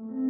Mm-hmm.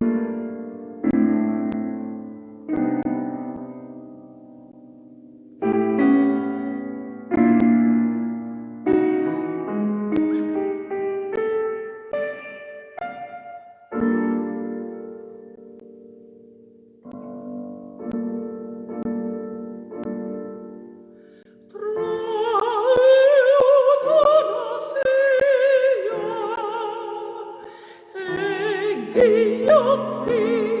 e